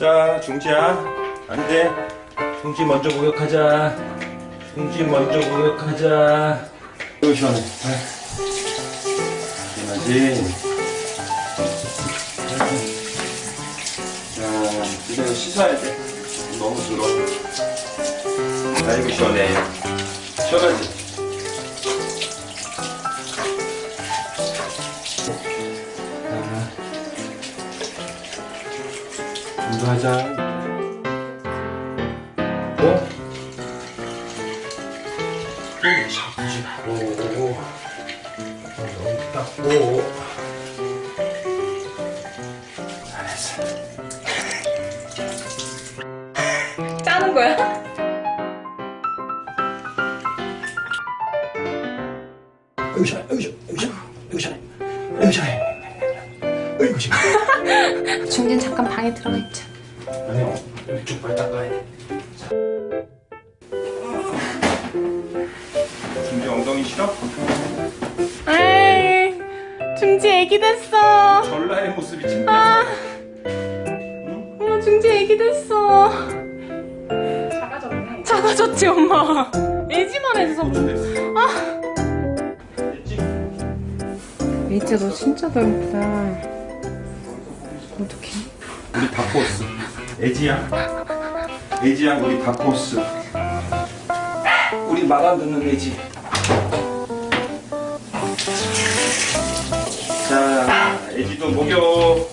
가자 중지야. 안돼. 중지 먼저 목욕하자. 중지 먼저 목욕하자. 이거 시원해. 시원하지 자 이제 이거 씻어야 돼. 너무 더러워. 아이고 시원해. 시원하지 공부하자. 어? 좀 잡지 말고. 닦고. 잘했어. 짜는 거야? 아이고 시원해. 아이고 시원해. 중진 잠깐 방에 들어가 있자. 아니, 어, 이쪽 발 닦아야 돼. 중지 엉덩이 싫어? 에이, 중지 애기 됐어. 전라의 모습이 아, 창피해서. 어머, 중지 애기 됐어. 작아졌네. 작아졌지, 엄마. 애지만 해서. 아. 됐지? 애지야, 너 진짜 더 예쁘다. 어떡해. 우리 다코스. 애지야. 애지야, 우리 다코스. 우리 마감 듣는 애지. 자, 애지도 목욕.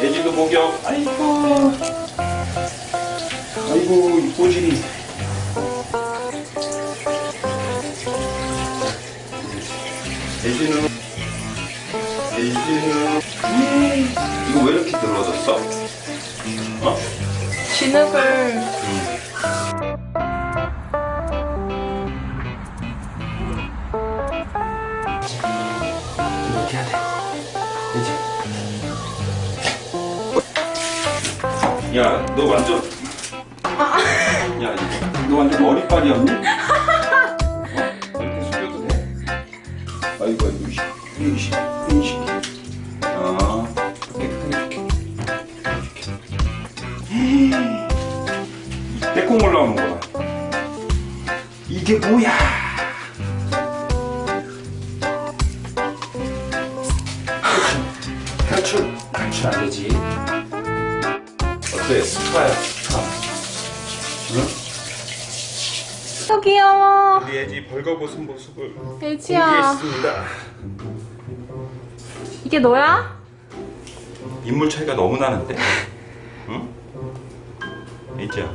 애지도 목욕. 아이고. 아이고, 이 꼬질이. 애지는, 애지는, 음, 이거 왜 이렇게 늘어졌어? 어? 진흙을. 이렇게 해야 돼. 이제. 야, 너 완전. 야, 너 완전 머리빨이었니? 어? 이렇게 숙여도 돼? 아이고, 아이고, 이씨. 빼콩 올라오는 거 봐. 이게 뭐야? 탈출 탈출 안 되지 어때 스파야 스파 응? 더 귀여워. 우리 애지 벌거벗은 모습을 애지야. 공개했습니다 이게 너야? 인물 차이가 너무 나는데 응? 애지야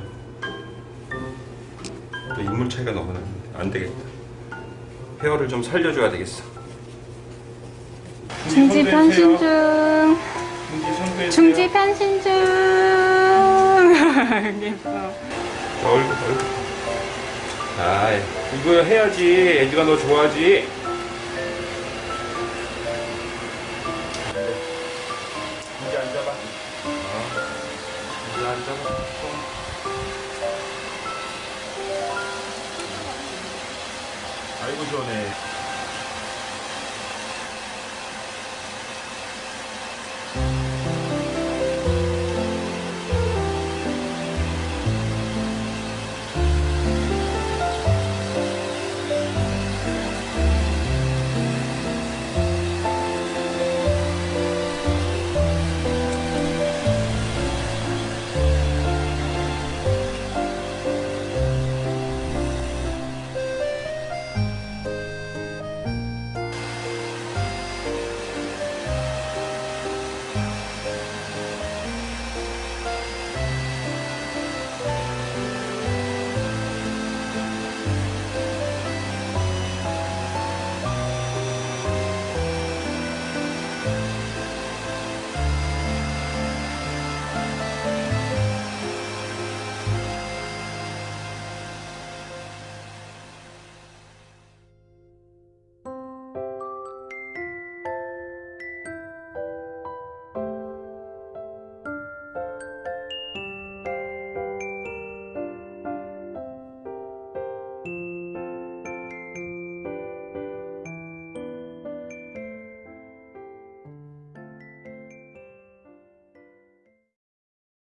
너 인물 차이가 너무 나는데 안 되겠다 헤어를 좀 살려줘야 되겠어 중지 변신 중. 중지 변신 중. 예뻐. 얼굴 얼굴 아 이거 해야지 애지가 너 좋아하지 아이고 시원해